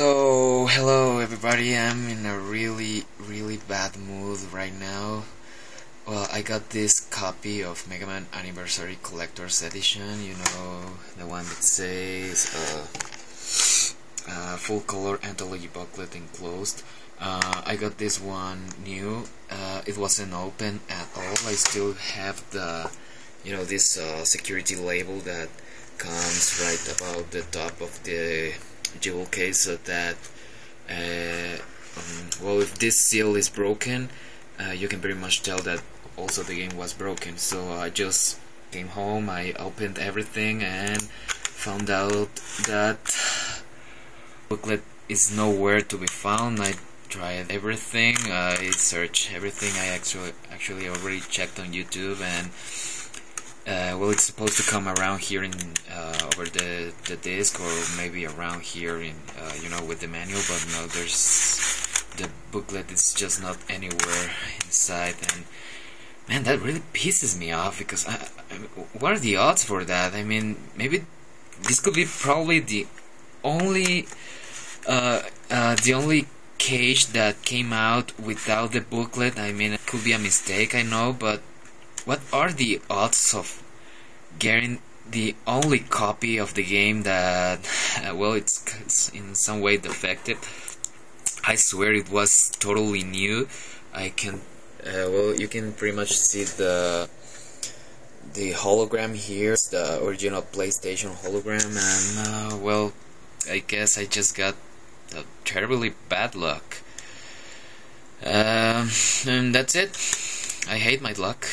So, hello everybody, I'm in a really, really bad mood right now. Well, I got this copy of Mega Man Anniversary Collector's Edition, you know, the one that says uh, uh, full color anthology booklet enclosed. Uh, I got this one new, uh, it wasn't open at all, I still have the, you know, this uh, security label that comes right about the top of the jewel case so that uh, um, well if this seal is broken uh, you can pretty much tell that also the game was broken. So I just came home I opened everything and found out that booklet is nowhere to be found. I tried everything I searched everything. I actually actually already checked on YouTube and uh, well, it's supposed to come around here in uh, over the the disc, or maybe around here in uh, you know with the manual. But no, there's the booklet is just not anywhere inside, and man, that really pisses me off because I, I what are the odds for that? I mean, maybe this could be probably the only uh, uh, the only cage that came out without the booklet. I mean, it could be a mistake, I know, but what are the odds of getting the only copy of the game that, well, it's, it's in some way defective? I swear it was totally new. I can, uh, well, you can pretty much see the the hologram here, the original PlayStation hologram, and uh, well, I guess I just got terribly bad luck. Um, and that's it. I hate my luck.